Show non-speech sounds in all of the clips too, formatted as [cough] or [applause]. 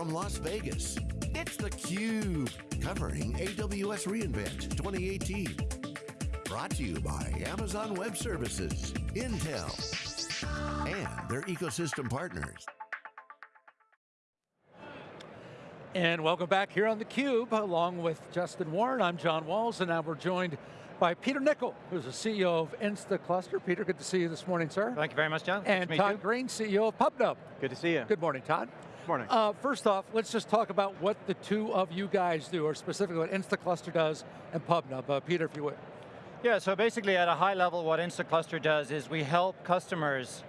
from Las Vegas, it's theCUBE, covering AWS reInvent 2018. Brought to you by Amazon Web Services, Intel, and their ecosystem partners. And welcome back here on theCUBE, along with Justin Warren, I'm John Walls, and now we're joined by Peter Nicol, who's the CEO of Instaclustr. Peter, good to see you this morning, sir. Thank you very much, John. And Todd you. Greene, CEO of PubNub. Good to see you. Good morning, Todd. Good morning. Uh, first off, let's just talk about what the two of you guys do, or specifically what Instaclustr does and PubNub. Uh, Peter, if you would. Yeah, so basically at a high level, what Instaclustr does is we help customers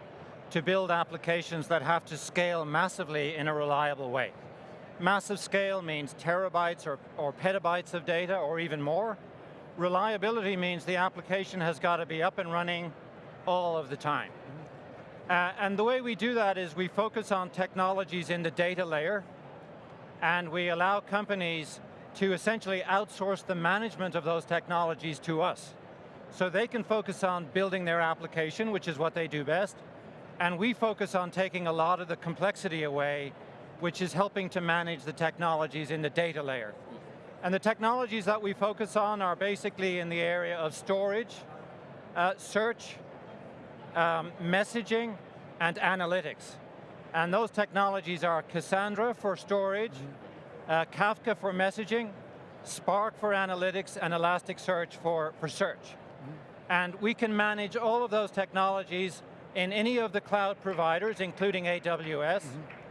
to build applications that have to scale massively in a reliable way. Massive scale means terabytes or, or petabytes of data, or even more. Reliability means the application has got to be up and running all of the time. Uh, and the way we do that is we focus on technologies in the data layer, and we allow companies to essentially outsource the management of those technologies to us. So they can focus on building their application, which is what they do best, and we focus on taking a lot of the complexity away, which is helping to manage the technologies in the data layer. And the technologies that we focus on are basically in the area of storage, uh, search, um, messaging, and analytics. And those technologies are Cassandra for storage, mm -hmm. uh, Kafka for messaging, Spark for analytics, and Elasticsearch for, for search. Mm -hmm. And we can manage all of those technologies in any of the cloud providers, including AWS. Mm -hmm.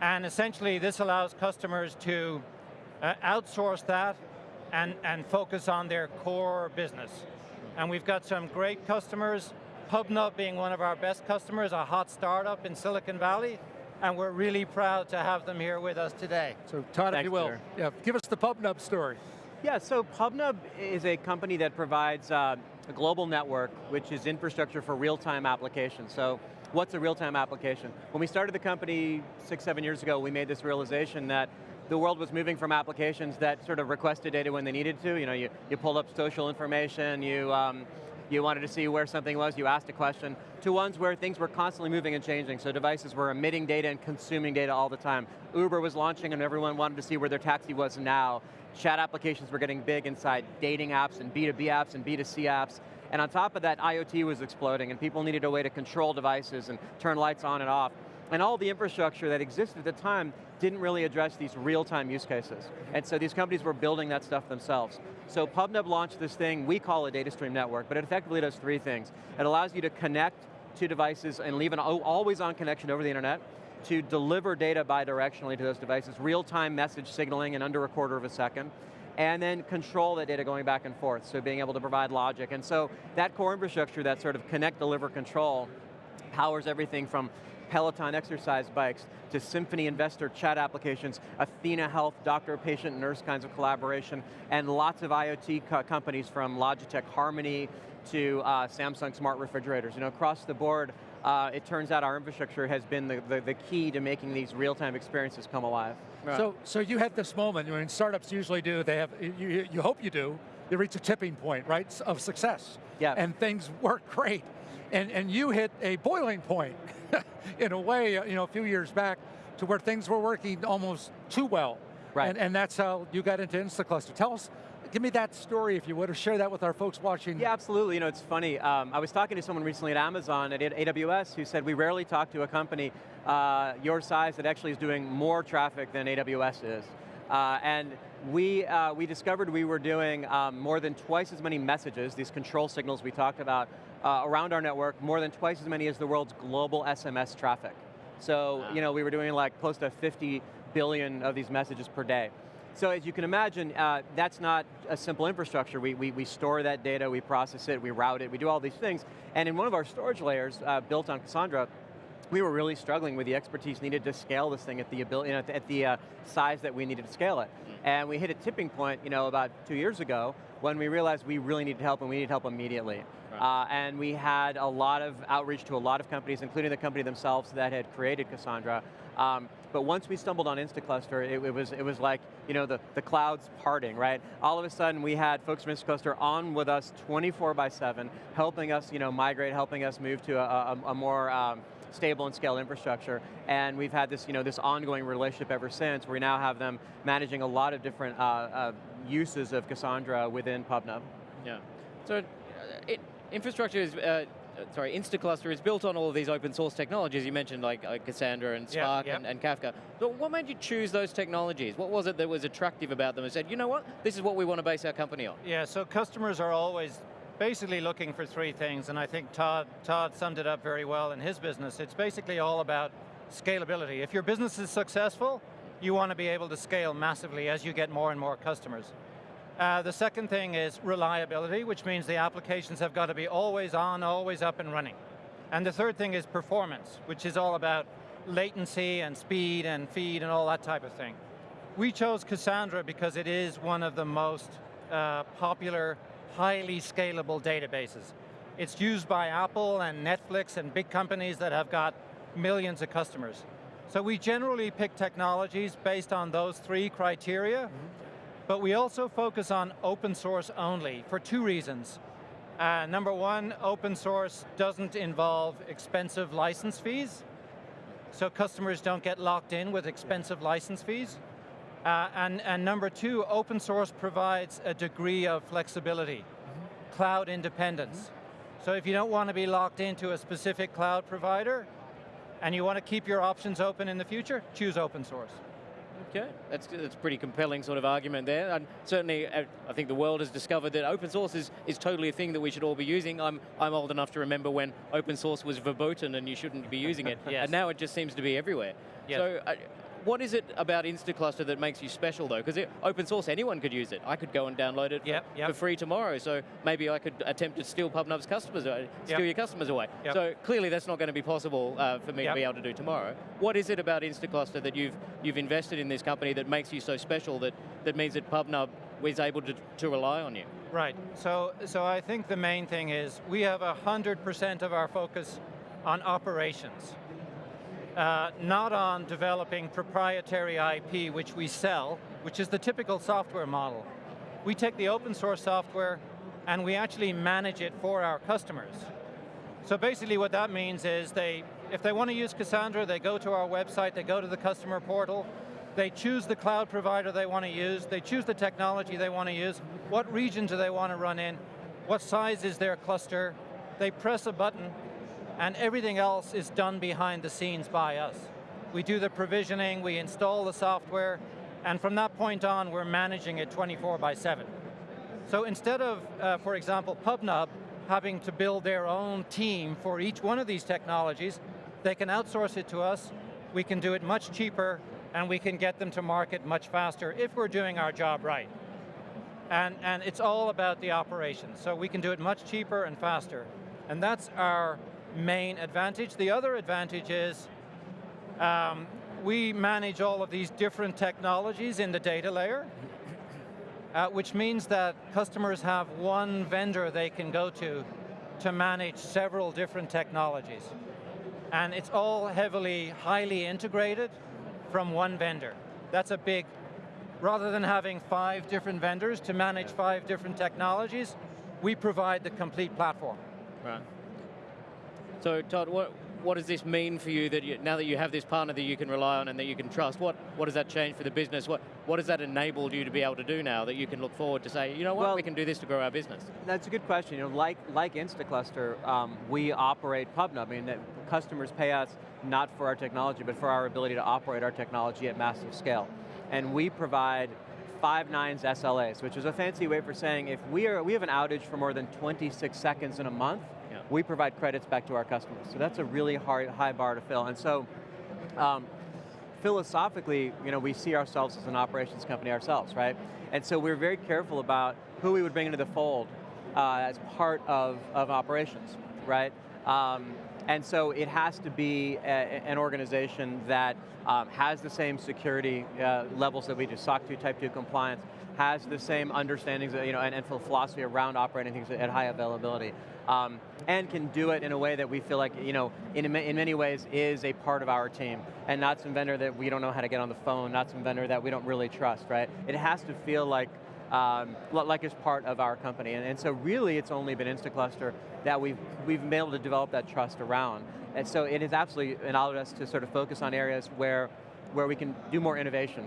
And essentially, this allows customers to uh, outsource that and, and focus on their core business. And we've got some great customers PubNub being one of our best customers, a hot startup in Silicon Valley, and we're really proud to have them here with us today. So Todd, Thanks, if you will, yeah, give us the PubNub story. Yeah, so PubNub is a company that provides uh, a global network, which is infrastructure for real-time applications. So what's a real-time application? When we started the company six, seven years ago, we made this realization that the world was moving from applications that sort of requested data when they needed to. You know, you, you pulled up social information, you, um, you wanted to see where something was, you asked a question, to ones where things were constantly moving and changing, so devices were emitting data and consuming data all the time. Uber was launching and everyone wanted to see where their taxi was now. Chat applications were getting big inside dating apps and B2B apps and B2C apps. And on top of that, IoT was exploding and people needed a way to control devices and turn lights on and off. And all the infrastructure that existed at the time didn't really address these real-time use cases. And so these companies were building that stuff themselves. So PubNub launched this thing, we call a data stream network, but it effectively does three things. It allows you to connect to devices and leave an always-on connection over the internet, to deliver data bidirectionally to those devices, real-time message signaling in under a quarter of a second, and then control that data going back and forth, so being able to provide logic. And so that core infrastructure, that sort of connect, deliver, control, powers everything from Peloton exercise bikes, to Symphony Investor chat applications, Athena Health, doctor, patient, nurse kinds of collaboration, and lots of IoT co companies from Logitech Harmony to uh, Samsung smart refrigerators. You know, across the board, uh, it turns out our infrastructure has been the, the, the key to making these real-time experiences come alive. So, so you had this moment, I mean, startups usually do, they have, you, you hope you do, you reach a tipping point, right, of success. Yeah. And things work great. And, and you hit a boiling point, [laughs] in a way, uh, you know, a few years back, to where things were working almost too well. Right. And, and that's how you got into Instaclustr. Tell us, give me that story if you would, or share that with our folks watching. Yeah, absolutely, you know, it's funny. Um, I was talking to someone recently at Amazon, at AWS, who said we rarely talk to a company uh, your size that actually is doing more traffic than AWS is. Uh, and we, uh, we discovered we were doing um, more than twice as many messages, these control signals we talked about, uh, around our network, more than twice as many as the world's global SMS traffic. So, wow. you know, we were doing like close to 50 billion of these messages per day. So as you can imagine, uh, that's not a simple infrastructure. We, we, we, store that data, we process it, we route it, we do all these things. And in one of our storage layers, uh, built on Cassandra, we were really struggling with the expertise needed to scale this thing at the ability, you know, at the uh, size that we needed to scale it. Mm. And we hit a tipping point, you know, about two years ago when we realized we really needed help and we needed help immediately. Right. Uh, and we had a lot of outreach to a lot of companies, including the company themselves that had created Cassandra. Um, but once we stumbled on Instaclustr, it, it, was, it was like you know, the, the clouds parting, right? All of a sudden we had folks from Instaclustr on with us 24 by 7, helping us you know, migrate, helping us move to a, a, a more um, stable and scaled infrastructure. And we've had this, you know, this ongoing relationship ever since. We now have them managing a lot of different uh, uh, uses of Cassandra within PubNub. Yeah. So, uh, it, infrastructure is, uh, sorry, Instaclustr is built on all of these open source technologies. You mentioned like uh, Cassandra and Yeah, Spark and, and Kafka. But what made you choose those technologies? What was it that was attractive about them and said, you know what, this is what we want to base our company on? Yeah, so customers are always basically looking for three things, and I think Todd, Todd summed it up very well in his business. It's basically all about scalability. If your business is successful, you want to be able to scale massively as you get more and more customers. Uh, the second thing is reliability, which means the applications have got to be always on, always up and running. And the third thing is performance, which is all about latency and speed and feed and all that type of thing. We chose Cassandra because it is one of the most uh, popular, highly scalable databases. It's used by Apple and Netflix and big companies that have got millions of customers. So we generally pick technologies based on those three criteria, but we also focus on open source only for two reasons. Uh, number one, open source doesn't involve expensive license fees, so customers don't get locked in with expensive license fees. Uh, and, and number two, open source provides a degree of flexibility, cloud independence. So if you don't want to be locked into a specific cloud provider, and you want to keep your options open in the future, choose open source. Okay, that's, that's a pretty compelling sort of argument there. And certainly, uh, I think the world has discovered that open source is, is totally a thing that we should all be using. I'm, I'm old enough to remember when open source was verboten and you shouldn't be using it. [laughs] Yes. And now it just seems to be everywhere. Yes. So, uh, what is it about Instaclustr that makes you special though? Because open source, anyone could use it. I could go and download it for, Yep, yep. for free tomorrow, so maybe I could attempt to steal PubNub's customers, steal Yep. your customers away. Yep. So clearly that's not going to be possible uh, for me Yep. to be able to do tomorrow. What is it about Instaclustr that you've, you've invested in this company that makes you so special that, that means that PubNub is able to, to rely on you? Right, so, so I think the main thing is we have 100% of our focus on operations. Uh, not on developing proprietary IP which we sell, which is the typical software model. We take the open source software and we actually manage it for our customers. So basically what that means is they, if they want to use Cassandra, they go to our website, they go to the customer portal, they choose the cloud provider they want to use, they choose the technology they want to use, what region do they want to run in, what size is their cluster, they press a button, and everything else is done behind the scenes by us. We do the provisioning, we install the software, and from that point on, we're managing it 24 by 7. So instead of, uh, for example, PubNub having to build their own team for each one of these technologies, they can outsource it to us, we can do it much cheaper, and we can get them to market much faster if we're doing our job right. And, and it's all about the operations, so we can do it much cheaper and faster. And that's our main advantage. The other advantage is um, we manage all of these different technologies in the data layer, uh, which means that customers have one vendor they can go to to manage several different technologies. And it's all heavily, highly integrated from one vendor. That's a big, rather than having five different vendors to manage five different technologies, we provide the complete platform. Right. So Todd, what, what does this mean for you that you, now that you have this partner that you can rely on and that you can trust, what, what does that change for the business? What, what has that enabled you to be able to do now that you can look forward to say, you know what, Well- we can do this to grow our business? That's a good question. You know, like like Instaclustr, um, we operate PubNub. I mean, that customers pay us not for our technology, but for our ability to operate our technology at massive scale. And we provide five nines SLAs, which is a fancy way for saying if we are we have an outage for more than 26 seconds in a month. We provide credits back to our customers. So that's a really hard, high bar to fill. And so. Um, philosophically, you know, we see ourselves as an operations company ourselves, right? And so we're very careful about who we would bring into the fold uh, as part of, of operations, right? Um, and so it has to be a, an organization that um, has the same security uh, levels that we do, SOC 2, Type 2 compliance, has the same understandings, you know, and, and philosophy around operating things at high availability, um, and can do it in a way that we feel like, you know, in, in many ways is a part of our team, and not some vendor that we don't know how to get on the phone, not some vendor that we don't really trust, right? It has to feel like um, like as part of our company. And, and so really it's only been Instaclustr that we've, we've been able to develop that trust around. And so it has absolutely allowed us to sort of focus on areas where, where we can do more innovation,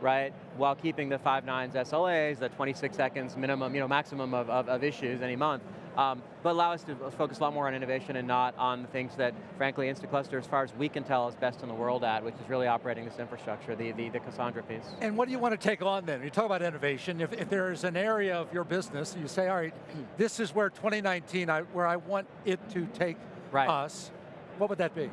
right? While keeping the five nines SLAs, the 26 seconds minimum, you know, maximum of, of, of issues any month, um, but allow us to focus a lot more on innovation and not on the things that, frankly, Instaclustr, as far as we can tell, is best in the world at, which is really operating this infrastructure, the, the, the Cassandra piece. And what do you want to take on then? You talk about innovation. If, if there is an area of your business, you say, all right, this is where 2019, I, where I want it to take Right. us, what would that be?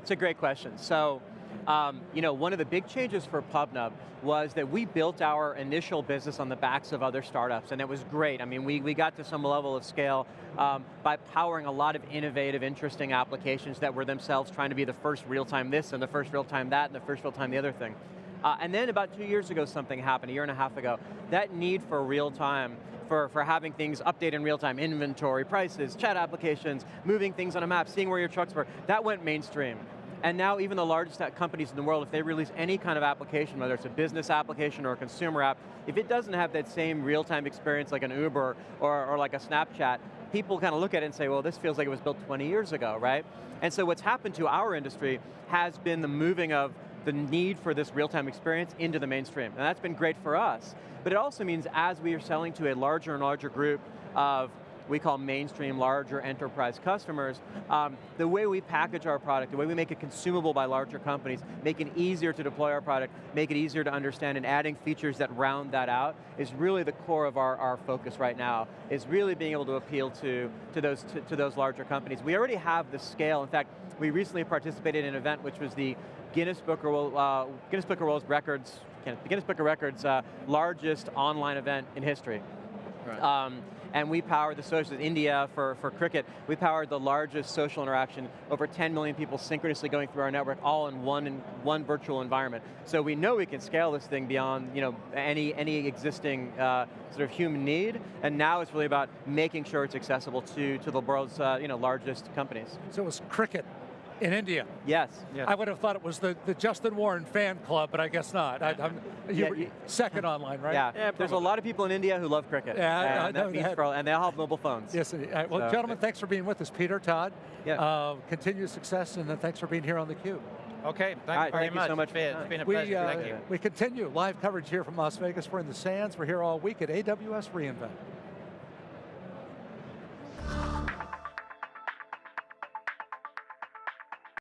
It's a great question. So, um, you know, one of the big changes for PubNub was that we built our initial business on the backs of other startups, and it was great. I mean, we, we got to some level of scale um, by powering a lot of innovative, interesting applications that were themselves trying to be the first real-time this, and the first real-time that, and the first real-time the other thing. Uh, and then about two years ago, something happened, a year and a half ago. That need for real-time for, for having things update in real time, inventory, prices, chat applications, moving things on a map, seeing where your trucks were, that went mainstream. And now even the largest companies in the world, if they release any kind of application, whether it's a business application or a consumer app, if it doesn't have that same real-time experience like an Uber or, or like a Snapchat, people kind of look at it and say, well, this feels like it was built 20 years ago, right? And so what's happened to our industry has been the moving of the need for this real-time experience into the mainstream. And that's been great for us. But it also means as we are selling to a larger and larger group of we call mainstream larger enterprise customers, um, the way we package our product, the way we make it consumable by larger companies, make it easier to deploy our product, make it easier to understand and adding features that round that out is really the core of our, our focus right now, is really being able to appeal to, to, those, to, to those larger companies. We already have the scale. In fact, we recently participated in an event which was the Guinness Book of, uh, Guinness Book of World Records, Guinness Book of Records uh, largest online event in history. Right. Um, and we powered the social, in India for, for cricket, we powered the largest social interaction, over 10 million people synchronously going through our network, all in one, in one virtual environment. So we know we can scale this thing beyond you know, any, any existing uh, sort of human need, and now it's really about making sure it's accessible to, to the world's uh, you know, largest companies. So it was cricket in India. Yes. I would have thought it was the, the Justin Warren fan club, but I guess not. I, I'm, you Yeah, were you- second online, right? Yeah, Yeah, there's a lot of people in India who love cricket. Yeah, I- I and, know that means that. for all- and they all have mobile phones. Yes, indeed. All right, well, So- gentlemen, thanks for being with us. Peter, Todd, Yeah. uh, continued success, and uh, thanks for being here on theCUBE. Okay, thank All you very thank you much. so much It's for your been- It's time. been a We, pleasure, uh, thank you. we continue live coverage here from Las Vegas. We're in the sands. We're here all week at AWS reInvent.